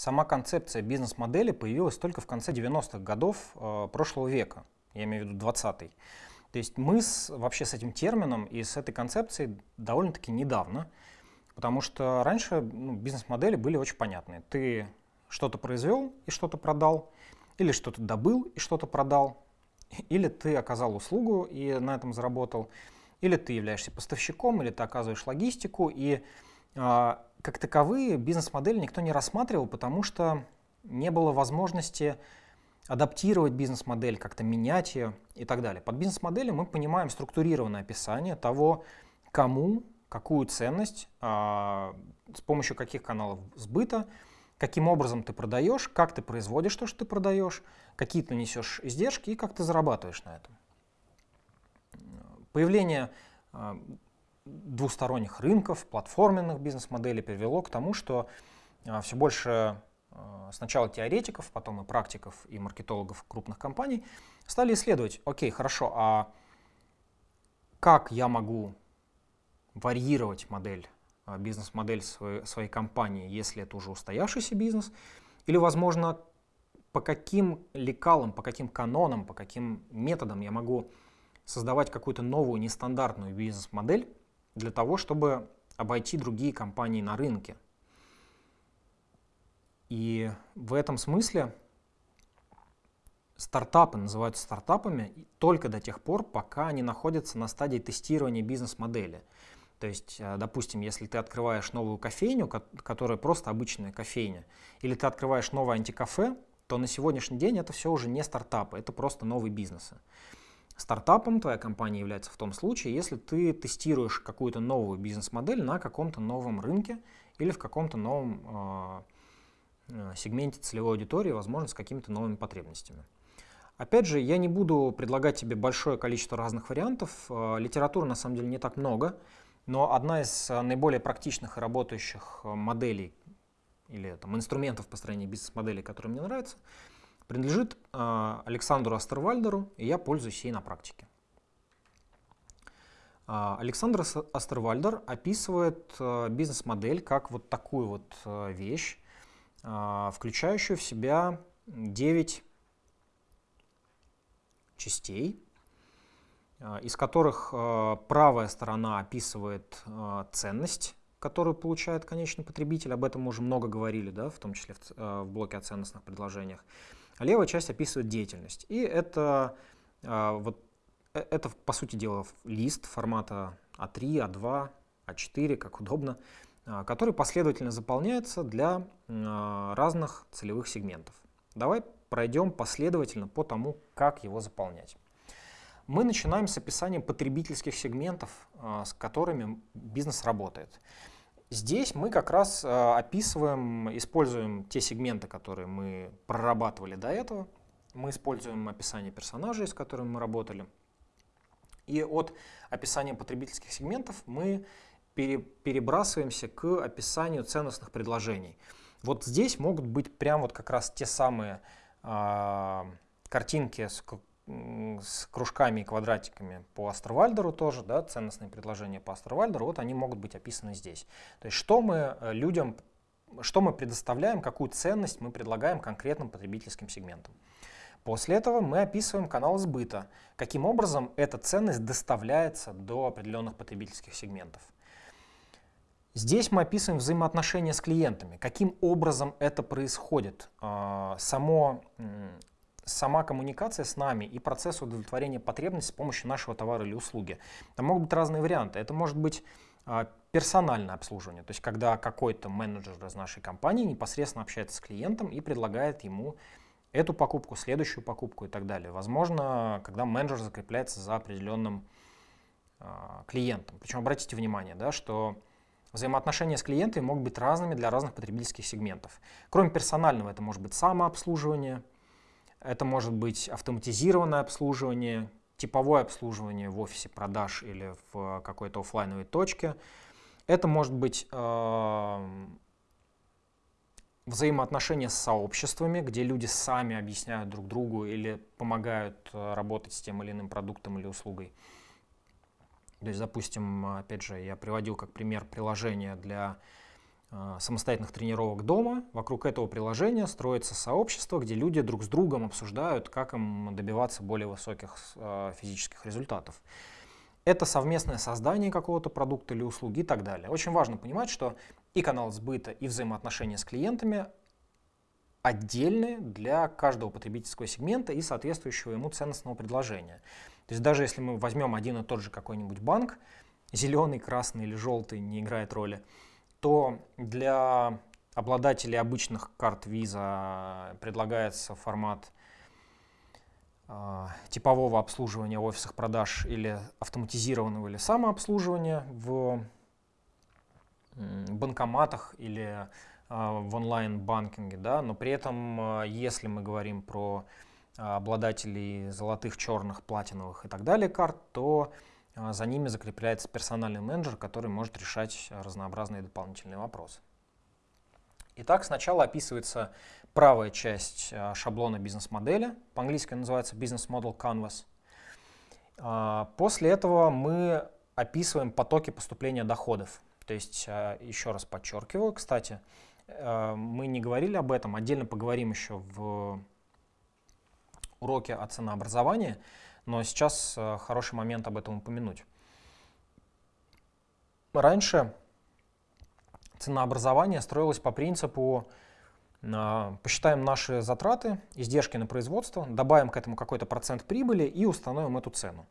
сама концепция бизнес-модели появилась только в конце 90-х годов э, прошлого века, я имею в виду 20-й. То есть мы с, вообще с этим термином и с этой концепцией довольно-таки недавно, потому что раньше ну, бизнес-модели были очень понятные. Ты что-то произвел и что-то продал, или что-то добыл и что-то продал, или ты оказал услугу и на этом заработал, или ты являешься поставщиком, или ты оказываешь логистику, и как таковые бизнес-модели никто не рассматривал, потому что не было возможности адаптировать бизнес-модель, как-то менять ее и так далее. Под бизнес-моделью мы понимаем структурированное описание того, кому, какую ценность, э, с помощью каких каналов сбыта, каким образом ты продаешь, как ты производишь то, что ты продаешь, какие ты несешь издержки и как ты зарабатываешь на этом. Появление э, двусторонних рынков, платформенных бизнес-моделей привело к тому, что э, все больше э, сначала теоретиков, потом и практиков, и маркетологов крупных компаний стали исследовать, окей, хорошо, а как я могу варьировать модель, бизнес-модель своей, своей компании, если это уже устоявшийся бизнес, или, возможно, по каким лекалам, по каким канонам, по каким методам я могу создавать какую-то новую нестандартную бизнес-модель для того, чтобы обойти другие компании на рынке. И в этом смысле стартапы называются стартапами только до тех пор, пока они находятся на стадии тестирования бизнес-модели. То есть, э, допустим, если ты открываешь новую кофейню, которая просто обычная кофейня, или ты открываешь новое антикафе, то на сегодняшний день это все уже не стартапы, это просто новые бизнесы. Стартапом твоя компания является в том случае, если ты тестируешь какую-то новую бизнес-модель на каком-то новом рынке или в каком-то новом э, сегменте целевой аудитории, возможно, с какими-то новыми потребностями. Опять же, я не буду предлагать тебе большое количество разных вариантов. Э, литературы на самом деле не так много, но одна из наиболее практичных и работающих моделей или там, инструментов построения бизнес-моделей, которые мне нравятся, принадлежит э, Александру Астервальдеру, и я пользуюсь ей на практике. Э, Александр Астервальдер описывает э, бизнес-модель как вот такую вот вещь, включающую в себя 9 частей, из которых правая сторона описывает ценность, которую получает конечный потребитель, об этом мы уже много говорили, да, в том числе в блоке о ценностных предложениях. А левая часть описывает деятельность. И это, а, вот, э, это, по сути дела, лист формата А3, А2, А4, как удобно, а, который последовательно заполняется для а, разных целевых сегментов. Давай пройдем последовательно по тому, как его заполнять. Мы начинаем с описания потребительских сегментов, с которыми бизнес работает. Здесь мы как раз э, описываем, используем те сегменты, которые мы прорабатывали до этого. Мы используем описание персонажей, с которыми мы работали. И от описания потребительских сегментов мы пере, перебрасываемся к описанию ценностных предложений. Вот здесь могут быть прям вот как раз те самые э, картинки с кружками и квадратиками по Астервальдеру тоже, да, ценностные предложения по Астервальдеру, вот они могут быть описаны здесь. То есть что мы э, людям, что мы предоставляем, какую ценность мы предлагаем конкретным потребительским сегментам. После этого мы описываем канал сбыта, каким образом эта ценность доставляется до определенных потребительских сегментов. Здесь мы описываем взаимоотношения с клиентами, каким образом это происходит, а, само сама коммуникация с нами и процесс удовлетворения потребностей с помощью нашего товара или услуги. Там могут быть разные варианты. Это может быть а, персональное обслуживание, то есть когда какой-то менеджер из нашей компании непосредственно общается с клиентом и предлагает ему эту покупку, следующую покупку и так далее. Возможно, когда менеджер закрепляется за определенным э, клиентом. Причем обратите внимание, да, что взаимоотношения с клиентами могут быть разными для разных потребительских сегментов. Кроме персонального, это может быть самообслуживание, это может быть автоматизированное обслуживание, типовое обслуживание в офисе продаж или в какой-то офлайновой точке. Это может быть э, взаимоотношения с сообществами, где люди сами объясняют друг другу или помогают э, работать с тем или иным продуктом или услугой. То есть, допустим, опять же, я приводил как пример приложение для самостоятельных тренировок дома. Вокруг этого приложения строится сообщество, где люди друг с другом обсуждают, как им добиваться более высоких э, физических результатов. Это совместное создание какого-то продукта или услуги и так далее. Очень важно понимать, что и канал сбыта, и взаимоотношения с клиентами отдельные для каждого потребительского сегмента и соответствующего ему ценностного предложения. То есть даже если мы возьмем один и тот же какой-нибудь банк, зеленый, красный или желтый не играет роли, то для обладателей обычных карт Visa предлагается формат э, типового обслуживания в офисах продаж или автоматизированного или самообслуживания в банкоматах или а, в онлайн-банкинге, да, но при этом, а, если мы говорим про обладателей золотых, черных, платиновых и так далее карт, то за ними закрепляется персональный менеджер, который может решать разнообразные дополнительные вопросы. Итак, сначала описывается правая часть шаблона бизнес-модели, по-английски называется Business Model Canvas. После этого мы описываем потоки поступления доходов. То есть, еще раз подчеркиваю, кстати, мы не говорили об этом, отдельно поговорим еще в уроке о ценообразовании, но сейчас э, хороший момент об этом упомянуть. Раньше ценообразование строилось по принципу э, посчитаем наши затраты, издержки на производство, добавим к этому какой-то процент прибыли и установим эту цену.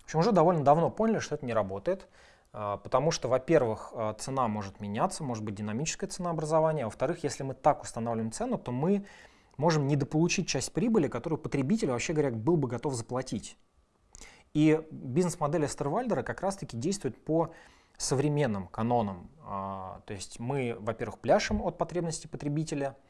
В общем, уже довольно давно поняли, что это не работает. А, потому что, во-первых, цена может меняться, может быть динамическое ценообразование, а во-вторых, если мы так устанавливаем цену, то мы можем недополучить часть прибыли, которую потребитель, вообще говоря, был бы готов заплатить. И бизнес-модель Эстервальдера как раз-таки действует по современным канонам. А, то есть мы, во-первых, пляшем от потребностей потребителя –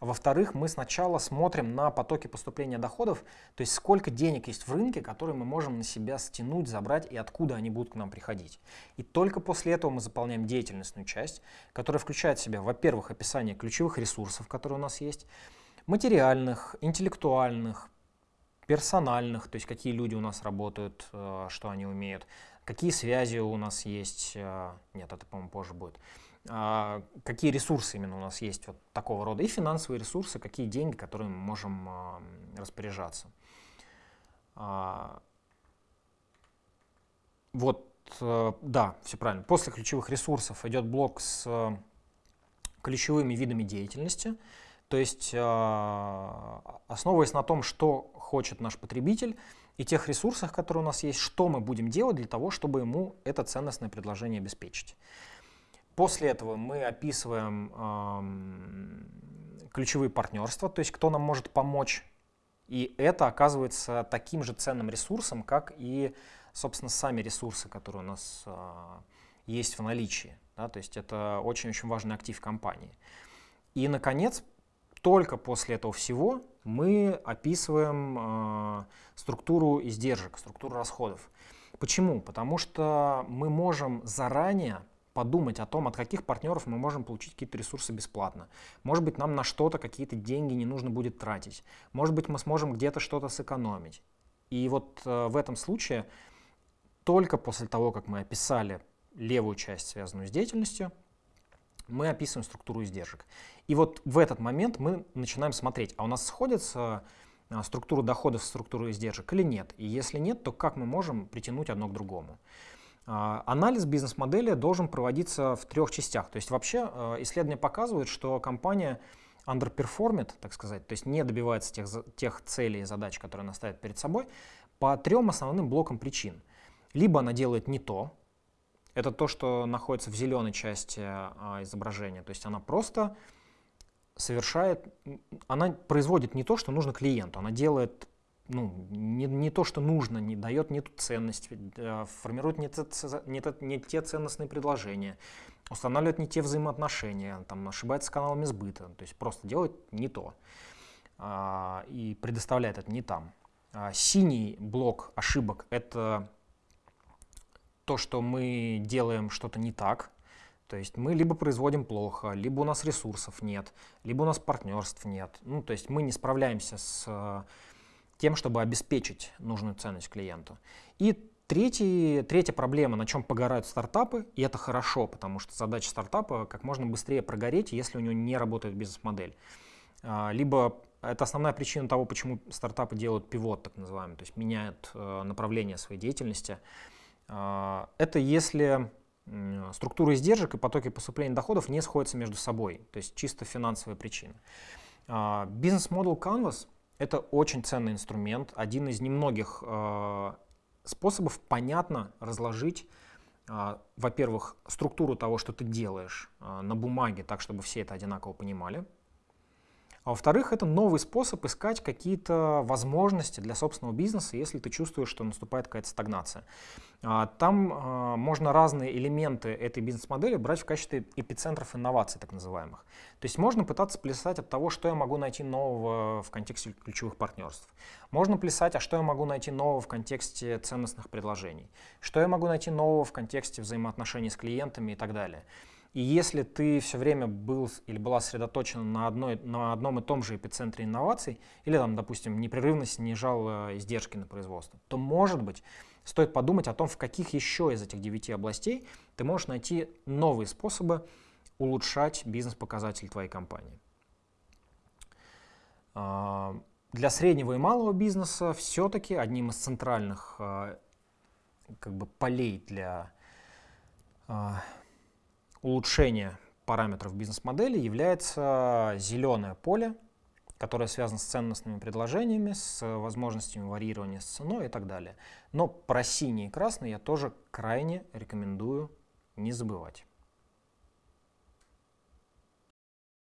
во-вторых, мы сначала смотрим на потоки поступления доходов, то есть сколько денег есть в рынке, которые мы можем на себя стянуть, забрать и откуда они будут к нам приходить. И только после этого мы заполняем деятельностную часть, которая включает в себя, во-первых, описание ключевых ресурсов, которые у нас есть, материальных, интеллектуальных, персональных, то есть какие люди у нас работают, э, что они умеют, какие связи у нас есть, э, нет, это, по-моему, позже будет, а, какие ресурсы именно у нас есть вот такого рода, и финансовые ресурсы, какие деньги, которые мы можем а, распоряжаться. А, вот, э, да, все правильно. После ключевых ресурсов идет блок с ключевыми видами деятельности, то есть основываясь на том, что хочет наш потребитель, и тех ресурсах, которые у нас есть, что мы будем делать для того, чтобы ему это ценностное предложение обеспечить. После этого мы описываем ключевые партнерства, то есть кто нам может помочь. И это оказывается таким же ценным ресурсом, как и, собственно, сами ресурсы, которые у нас э, есть в наличии. Да? То есть это очень-очень важный актив компании. И, наконец, только после этого всего мы описываем э, структуру издержек, структуру расходов. Почему? Потому что мы можем заранее подумать о том, от каких партнеров мы можем получить какие-то ресурсы бесплатно. Может быть, нам на что-то какие-то деньги не нужно будет тратить. Может быть, мы сможем где-то что-то сэкономить. И вот э, в этом случае только после того, как мы описали левую часть, связанную с деятельностью, мы описываем структуру издержек. И вот в этот момент мы начинаем смотреть, а у нас сходится э, структура доходов с структурой издержек или нет. И если нет, то как мы можем притянуть одно к другому. А, анализ бизнес-модели должен проводиться в трех частях. То есть вообще э, исследования показывают, что компания underperformит, так сказать, то есть не добивается тех, тех целей и задач, которые она ставит перед собой, по трем основным блокам причин. Либо она делает не то, это то, что находится в зеленой части а, изображения, то есть она просто совершает, она производит не то, что нужно клиенту, она делает ну, не, не то, что нужно, не дает не ту ценность, э, формирует не, те, не, не те ценностные предложения, устанавливает не те взаимоотношения, там, ошибается каналами сбыта, то есть просто делает не то а, и предоставляет это не там. А, синий блок ошибок — это то, что мы делаем что-то не так, то есть мы либо производим плохо, либо у нас ресурсов нет, либо у нас партнерств нет. Ну, то есть мы не справляемся с тем, чтобы обеспечить нужную ценность клиенту. И Третий, третья проблема, на чем погорают стартапы, и это хорошо, потому что задача стартапа как можно быстрее прогореть, если у него не работает бизнес-модель. А, либо это основная причина того, почему стартапы делают пивот, так называемый, то есть меняют э, направление своей деятельности. А, это если структура издержек и потоки поступления доходов не сходятся между собой, то есть чисто финансовая причина. А, бизнес-модел Canvas — это очень ценный инструмент, один из немногих способов понятно разложить, а, во-первых, структуру того, что ты делаешь а, на бумаге, так, чтобы все это одинаково понимали. А во-вторых, это новый способ искать какие-то возможности для собственного бизнеса, если ты чувствуешь, что наступает какая-то стагнация. А, там а, можно разные элементы этой бизнес-модели брать в качестве эпицентров инноваций, так называемых. То есть можно пытаться плясать от того, что я могу найти нового в контексте ключевых партнерств. Можно плясать, а что я могу найти нового в контексте ценностных предложений. Что я могу найти нового в контексте взаимоотношений с клиентами и так далее. И если ты все время был или была сосредоточена на, одной, на одном и том же эпицентре инноваций, или, там, допустим, непрерывно снижал издержки на производство, то, может быть, стоит подумать о том, в каких еще из этих девяти областей ты можешь найти новые способы улучшать бизнес-показатели твоей компании. А, для среднего и малого бизнеса все-таки одним из центральных а, как бы, полей для улучшения параметров бизнес-модели является зеленое поле, которое связано с ценностными предложениями, с возможностями варьирования с ценой и так далее. Но про синий и красный я тоже крайне рекомендую не забывать.